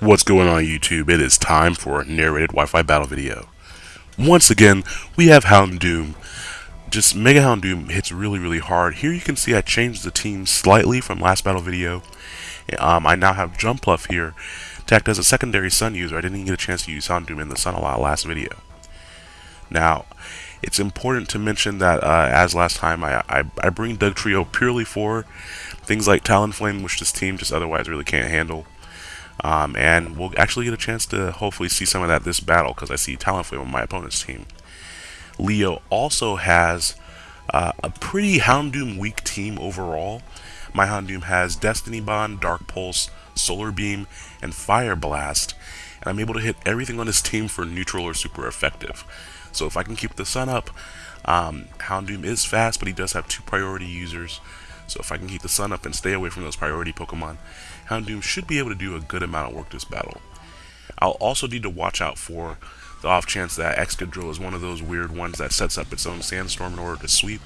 What's going on YouTube? It is time for a narrated Wi-Fi battle video. Once again, we have Houndoom. Just Mega Houndoom hits really, really hard. Here you can see I changed the team slightly from last battle video. Um, I now have Jumpluff here, tagged as a secondary Sun user. I didn't get a chance to use Houndoom in the Sun a lot last video. Now, it's important to mention that uh, as last time, I, I, I bring Dugtrio purely for things like Talonflame, which this team just otherwise really can't handle. Um, and we'll actually get a chance to hopefully see some of that this battle because I see Talonflame on my opponent's team. Leo also has uh, a pretty Houndoom weak team overall. My Houndoom has Destiny Bond, Dark Pulse, Solar Beam, and Fire Blast, and I'm able to hit everything on his team for neutral or super effective. So if I can keep the sun up, um, Houndoom is fast, but he does have two priority users. So if I can keep the sun up and stay away from those priority Pokemon, Houndoom should be able to do a good amount of work this battle. I'll also need to watch out for the off chance that Excadrill is one of those weird ones that sets up its own sandstorm in order to sweep.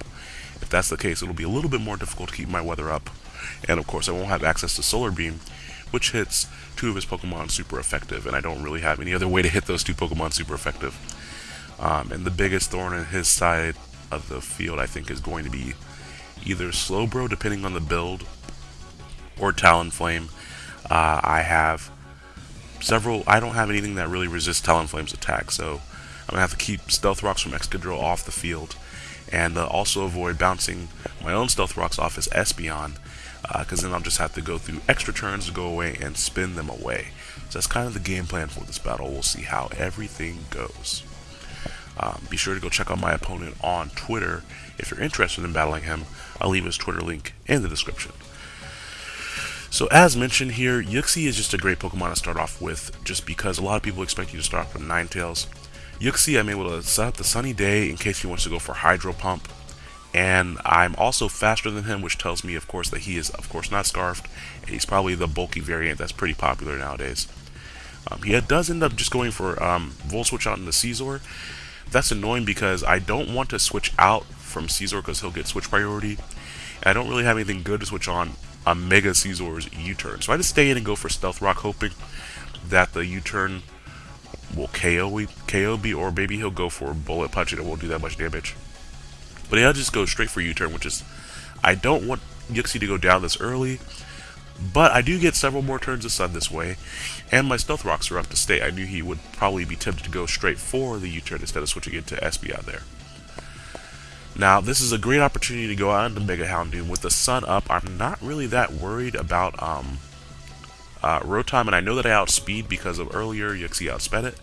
If that's the case, it'll be a little bit more difficult to keep my weather up. And of course, I won't have access to Solar Beam, which hits two of his Pokemon super effective, and I don't really have any other way to hit those two Pokemon super effective. Um, and the biggest thorn in his side of the field, I think, is going to be either Slowbro, depending on the build, or Talonflame. Uh, I have several. I don't have anything that really resists Talonflame's attack, so I'm gonna have to keep Stealth Rocks from Excadrill off the field, and uh, also avoid bouncing my own Stealth Rocks off as Espeon, because uh, then I'll just have to go through extra turns to go away and spin them away. So that's kind of the game plan for this battle. We'll see how everything goes. Um, be sure to go check out my opponent on Twitter if you're interested in battling him. I'll leave his Twitter link in the description. So as mentioned here, Uxie is just a great Pokemon to start off with, just because a lot of people expect you to start off with Ninetales. Uxie, I'm able to set up the Sunny Day in case he wants to go for Hydro Pump, and I'm also faster than him, which tells me, of course, that he is, of course, not Scarfed, and he's probably the bulky variant that's pretty popular nowadays. Um, he does end up just going for um, Volt Switch out into Scizor, that's annoying because I don't want to switch out from Scizor because he'll get switch priority. And I don't really have anything good to switch on a Mega Scizor's U-turn. So I just stay in and go for Stealth Rock hoping that the U-turn will KO, KO me or maybe he'll go for Bullet Punch and it won't do that much damage. But he'll just go straight for U-turn, which is... I don't want Uxie to go down this early but I do get several more turns of Sun this way, and my Stealth Rocks are up to stay. I knew he would probably be tempted to go straight for the U-turn instead of switching into Espeon there. Now, this is a great opportunity to go out into Mega Houndoom. With the sun up, I'm not really that worried about um, uh, Rotom, and I know that I outspeed because of earlier Uxie outsped it,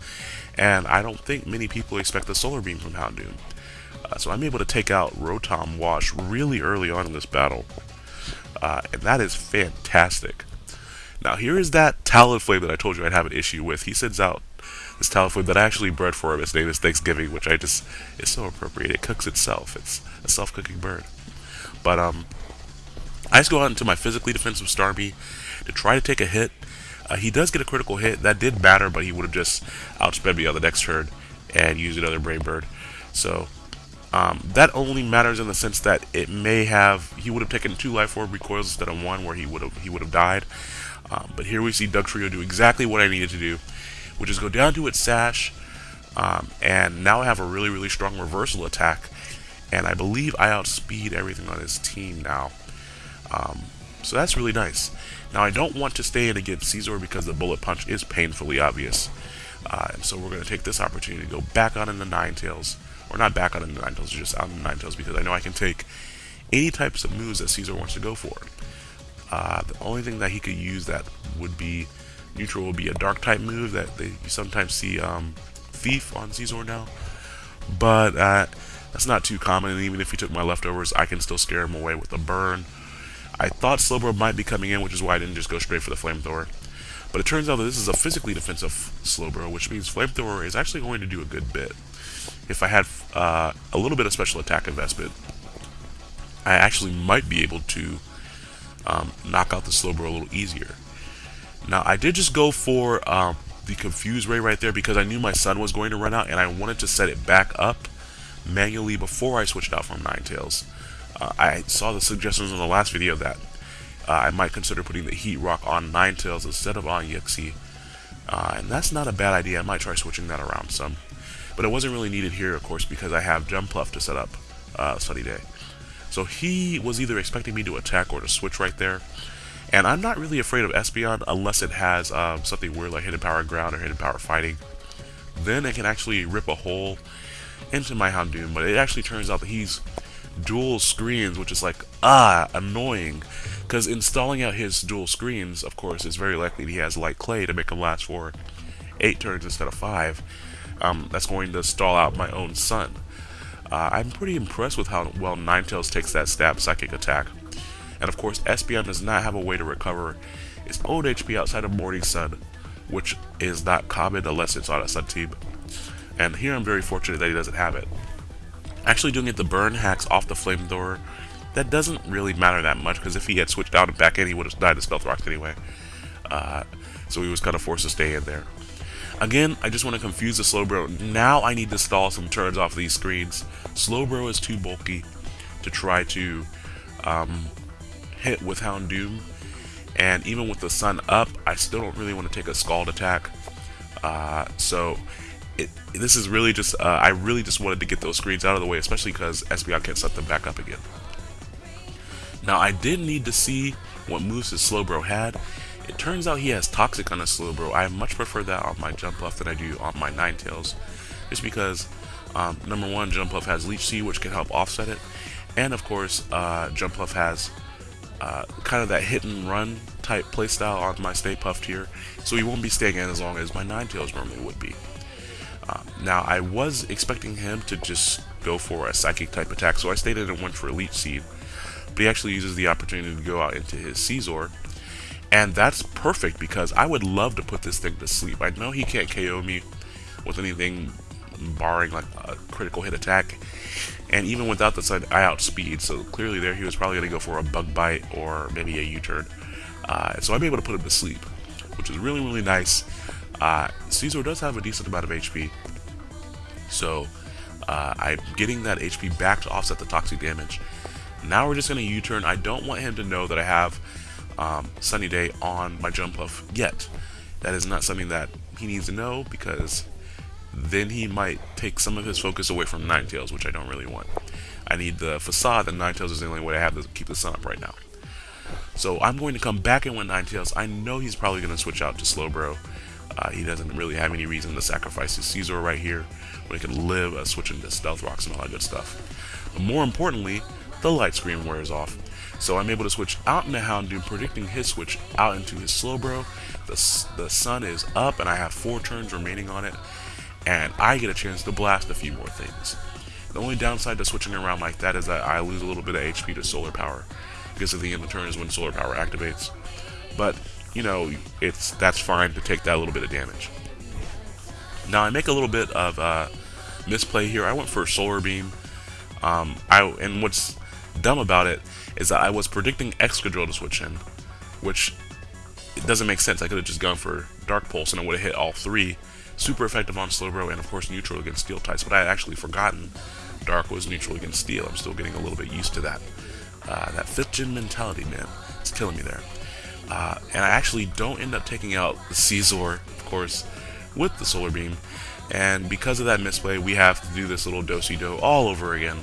and I don't think many people expect the Solar Beam from Houndoom. Uh, so I'm able to take out Rotom Wash really early on in this battle uh, and that is fantastic. Now here is that Talonflame that I told you I'd have an issue with. He sends out this Talonflame that I actually bred for him. Its name is Thanksgiving, which I just is so appropriate. It cooks itself. It's a self-cooking bird. But um, I just go out into my physically defensive Starmie to try to take a hit. Uh, he does get a critical hit. That did matter, but he would have just outsped me on the next turn and used another Brave Bird. So um, that only matters in the sense that it may have he would have taken two life orb recoils instead of one, where he would have he would have died. Um, but here we see Dugtrio do exactly what I needed to do, which is go down to its sash, um, and now I have a really really strong reversal attack, and I believe I outspeed everything on his team now. Um, so that's really nice. Now I don't want to stay in against Scizor because the bullet punch is painfully obvious. Uh, and so we're going to take this opportunity to go back on into Ninetales or not back on in the Ninetales, just out the Ninetales because I know I can take any types of moves that Scizor wants to go for. Uh, the only thing that he could use that would be neutral will be a dark type move that they, you sometimes see um, Thief on Scizor now. But uh, that's not too common, and even if he took my leftovers, I can still scare him away with a burn I thought Slowbro might be coming in, which is why I didn't just go straight for the Flamethrower. But it turns out that this is a physically defensive Slowbro, which means Flamethrower is actually going to do a good bit. If I had uh, a little bit of special attack investment, I actually might be able to um, knock out the Slowbro a little easier. Now, I did just go for um, the Confuse Ray right there because I knew my sun was going to run out and I wanted to set it back up manually before I switched out from Ninetales. Uh, I saw the suggestions in the last video that uh, I might consider putting the Heat Rock on Ninetales instead of on Uxie. Uh, and that's not a bad idea. I might try switching that around some. But it wasn't really needed here, of course, because I have Jumpluff to set up uh, Sunny Day. So he was either expecting me to attack or to switch right there. And I'm not really afraid of Espeon unless it has um, something weird like Hidden Power Ground or Hidden Power Fighting. Then it can actually rip a hole into my Houndoom, but it actually turns out that he's dual screens, which is like, ah, annoying. Because installing out his dual screens, of course, is very likely he has Light Clay to make him last for 8 turns instead of 5. Um, that's going to stall out my own Sun. Uh, I'm pretty impressed with how well Ninetales takes that stab psychic attack. And of course, Espeon does not have a way to recover its own HP outside of Morning Sun, which is not common unless it's on a Sun team. And here I'm very fortunate that he doesn't have it. Actually doing it the burn hacks off the flamethrower, that doesn't really matter that much, because if he had switched out and back in, he would have died to Stealth Rocks anyway. Uh, so he was kind of forced to stay in there. Again, I just want to confuse the Slowbro. Now I need to stall some turns off these screens. Slowbro is too bulky to try to um, hit with Houndoom. And even with the sun up, I still don't really want to take a Scald attack. Uh, so it, this is really just, uh, I really just wanted to get those screens out of the way, especially because Espeon can't set them back up again. Now, I did need to see what moves his Slowbro had, it turns out he has Toxic on his Slowbro. I much prefer that on my Jumpluff than I do on my Ninetales. Just because, um, number one, Jumpluff has Leech Seed, which can help offset it. And of course, uh, Jumpluff has uh, kind of that hit and run type playstyle on my Stay Puffed here. So he won't be staying in as long as my Ninetales normally would be. Uh, now, I was expecting him to just go for a Psychic type attack, so I stayed in and went for Leech Seed. But he actually uses the opportunity to go out into his Scizor, and that's perfect because I would love to put this thing to sleep. I know he can't KO me with anything barring like a critical hit attack. And even without the side, I outspeed. So clearly there he was probably going to go for a bug bite or maybe a U-turn. Uh, so I'm able to put him to sleep, which is really, really nice. Uh, Scizor does have a decent amount of HP. So uh, I'm getting that HP back to offset the toxic damage. Now we're just going to U-turn. I don't want him to know that I have um, Sunny Day on my jump Jumpluff yet. That is not something that he needs to know because then he might take some of his focus away from Ninetales, which I don't really want. I need the facade, and Ninetales is the only way I have to keep the sun up right now. So I'm going to come back in with Ninetales. I know he's probably going to switch out to Slowbro. Uh, he doesn't really have any reason to sacrifice his Scizor right here when he can live uh, switching to Stealth Rocks and all that good stuff. But more importantly, the light screen wears off. So I'm able to switch out into Houndoom, predicting his switch out into his Slowbro. The, the sun is up, and I have four turns remaining on it, and I get a chance to blast a few more things. The only downside to switching around like that is that I lose a little bit of HP to Solar Power, because at the end of the turn is when Solar Power activates. But, you know, it's that's fine to take that little bit of damage. Now, I make a little bit of uh, misplay here. I went for a Solar Beam. Um, I And what's dumb about it is that I was predicting Excadrill to switch in, which it doesn't make sense. I could have just gone for Dark Pulse and it would have hit all three. Super effective on Slowbro and of course neutral against Steel types, but I had actually forgotten Dark was neutral against Steel. I'm still getting a little bit used to that. Uh, that 5th gen mentality, man. It's killing me there. Uh, and I actually don't end up taking out the Scizor, of course, with the Solar Beam. And because of that misplay, we have to do this little do-si-do all over again.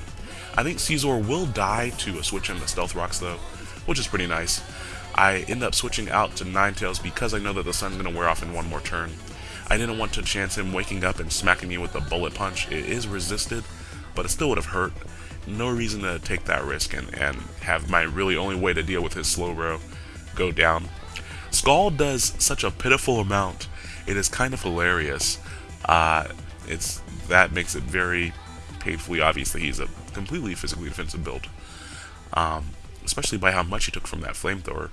I think Scizor will die to a switch into Stealth Rocks though, which is pretty nice. I end up switching out to Ninetales because I know that the sun's going to wear off in one more turn. I didn't want to chance him waking up and smacking me with a bullet punch. It is resisted, but it still would have hurt. No reason to take that risk and, and have my really only way to deal with his Slowbro go down. Scald does such a pitiful amount. It is kind of hilarious. Uh, it's That makes it very painfully obvious that he's a completely physically defensive build. Um, especially by how much he took from that flamethrower.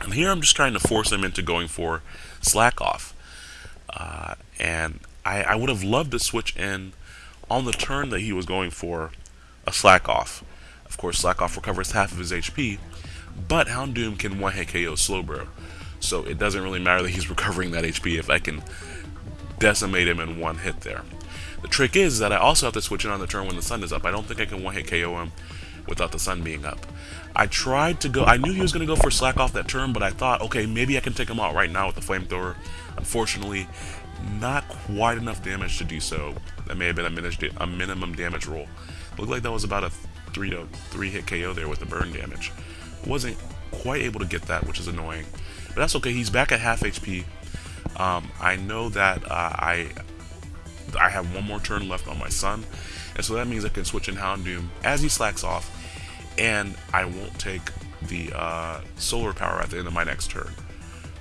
And here I'm just trying to force him into going for slack off. Uh, and I, I would have loved to switch in on the turn that he was going for a slack off. Of course, slack off recovers half of his HP, but Houndoom can one hit KO Slowbro. So it doesn't really matter that he's recovering that HP if I can decimate him in one hit there. The trick is that I also have to switch in on the turn when the sun is up. I don't think I can one hit KO him without the sun being up. I tried to go, I knew he was going to go for slack off that turn, but I thought, okay, maybe I can take him out right now with the flamethrower. Unfortunately, not quite enough damage to do so. That may have been a, a minimum damage roll. Looked like that was about a 3 to 3 hit KO there with the burn damage. Wasn't quite able to get that, which is annoying. But that's okay, he's back at half HP. Um, I know that uh, I I have one more turn left on my sun, and so that means I can switch in Houndoom as he slacks off, and I won't take the uh, solar power at the end of my next turn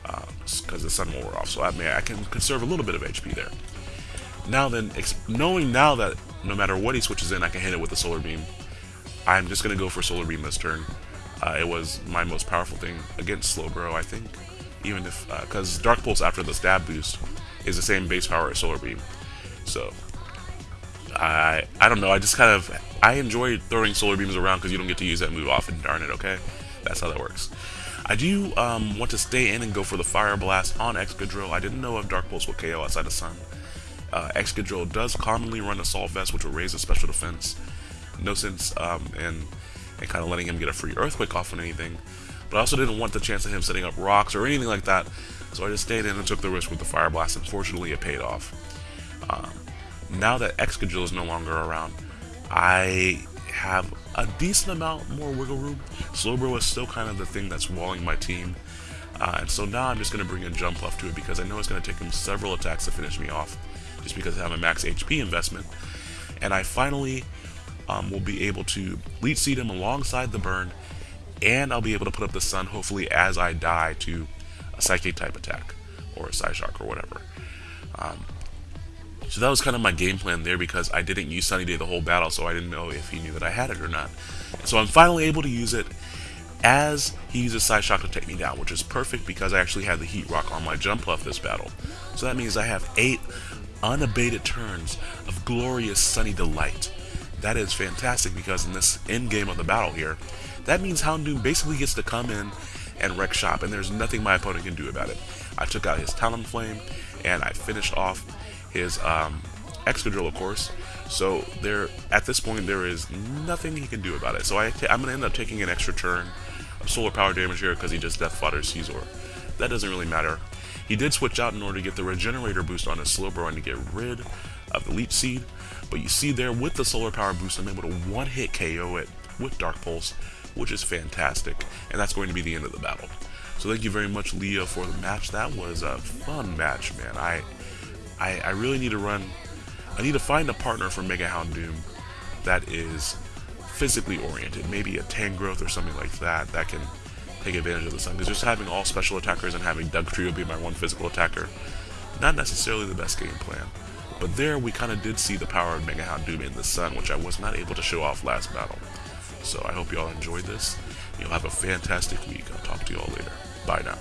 because uh, the sun will wear off. So I mean, I can conserve a little bit of HP there. Now then, knowing now that no matter what he switches in, I can hit it with the solar beam. I'm just gonna go for solar beam this turn. Uh, it was my most powerful thing against Slowbro, I think. Even if, because uh, Dark Pulse after the stab boost is the same base power as Solar Beam. So, I I don't know, I just kind of, I enjoy throwing Solar Beams around because you don't get to use that move often, darn it, okay? That's how that works. I do um, want to stay in and go for the Fire Blast on Excadrill. I didn't know if Dark Pulse would KO outside the Sun. Uh, Excadrill does commonly run Assault Vest, which will raise his special defense. No sense um, in, in kind of letting him get a free Earthquake off on anything. But I also didn't want the chance of him setting up rocks or anything like that. So I just stayed in and took the risk with the Fire Blast. Unfortunately, it paid off. Um, now that Excadrill is no longer around, I have a decent amount more wiggle room. Slowbro is still kind of the thing that's walling my team. Uh, and so now I'm just going to bring in Jumpluff to it because I know it's going to take him several attacks to finish me off just because I have a max HP investment. And I finally um, will be able to Leech Seed him alongside the burn and I'll be able to put up the sun hopefully as I die to a Psychic type attack or a Psyshock or whatever. Um, so that was kind of my game plan there because I didn't use Sunny Day the whole battle, so I didn't know if he knew that I had it or not. So I'm finally able to use it as he uses Psyshock to take me down, which is perfect because I actually had the Heat Rock on my Jumpluff this battle. So that means I have eight unabated turns of glorious Sunny Delight. That is fantastic because in this end game of the battle here, that means Houndoom basically gets to come in and wreck shop, and there's nothing my opponent can do about it. I took out his Talonflame, and I finished off his um, Excadrill, of course. So there, at this point, there is nothing he can do about it. So I am going to end up taking an extra turn of solar power damage here because he just death fodder Scizor. That doesn't really matter. He did switch out in order to get the regenerator boost on his Slowbro and to get rid of the Leech Seed. But you see there, with the solar power boost, I'm able to one-hit KO it with Dark Pulse, which is fantastic. And that's going to be the end of the battle. So thank you very much, Leah, for the match. That was a fun match, man. I I, I really need to run, I need to find a partner for Mega Houndoom that is physically oriented, maybe a Tangrowth or something like that, that can take advantage of the sun. Because just having all special attackers and having Dugtrio be my one physical attacker, not necessarily the best game plan. But there we kind of did see the power of Mega Houndoom in the sun, which I was not able to show off last battle. So I hope you all enjoyed this. You'll have a fantastic week. I'll talk to you all later. Bye now.